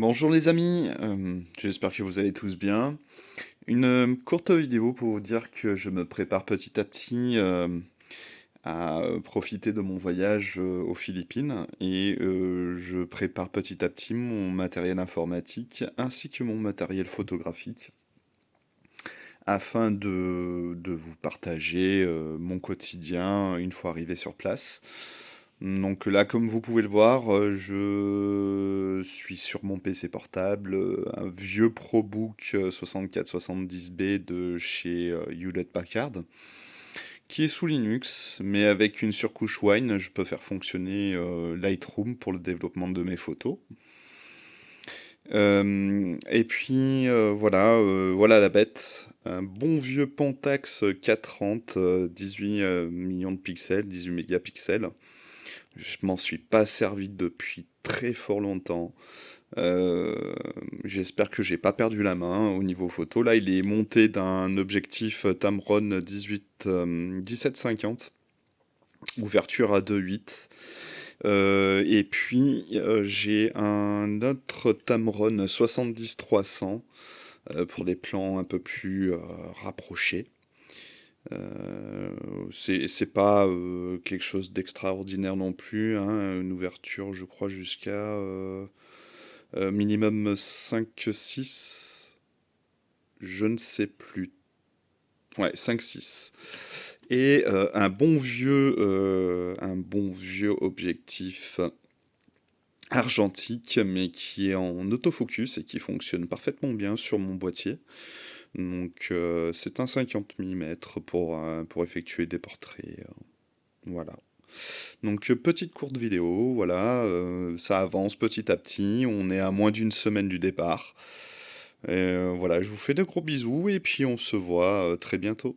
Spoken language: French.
Bonjour les amis, euh, j'espère que vous allez tous bien. Une euh, courte vidéo pour vous dire que je me prépare petit à petit euh, à profiter de mon voyage aux Philippines et je prépare petit à petit mon matériel informatique ainsi que mon matériel photographique afin de, de vous partager mon quotidien une fois arrivé sur place. Donc là, comme vous pouvez le voir, euh, je suis sur mon PC portable, euh, un vieux ProBook 6470B euh, de chez Hewlett Packard, qui est sous Linux, mais avec une surcouche Wine, je peux faire fonctionner Lightroom pour le développement de mes photos. et puis voilà, voilà la bête. Un bon vieux Pentax 430, 18 millions de pixels, 18 mégapixels. Je m'en suis pas servi depuis très fort longtemps. Euh, j'espère que j'ai pas perdu la main au niveau photo. Là, il est monté d'un objectif Tamron 18, 1750, ouverture à 2.8. Euh, et puis euh, j'ai un autre Tamron 70-300 pour des plans un peu plus rapprochés. Euh, c'est pas euh, quelque chose d'extraordinaire non plus, hein, une ouverture je crois jusqu'à euh, minimum 5-6, je ne sais plus. Ouais, 5-6. Et un bon vieux un bon vieux objectif argentique mais qui est en autofocus et qui fonctionne parfaitement bien sur mon boîtier. Donc euh, c'est un 50 mm pour, euh, pour effectuer des portraits. Euh, voilà. Donc petite courte vidéo, voilà, ça avance petit à petit, on est à moins d'une semaine du départ. Voilà, je vous fais de gros bisous et puis on se voit très bientôt.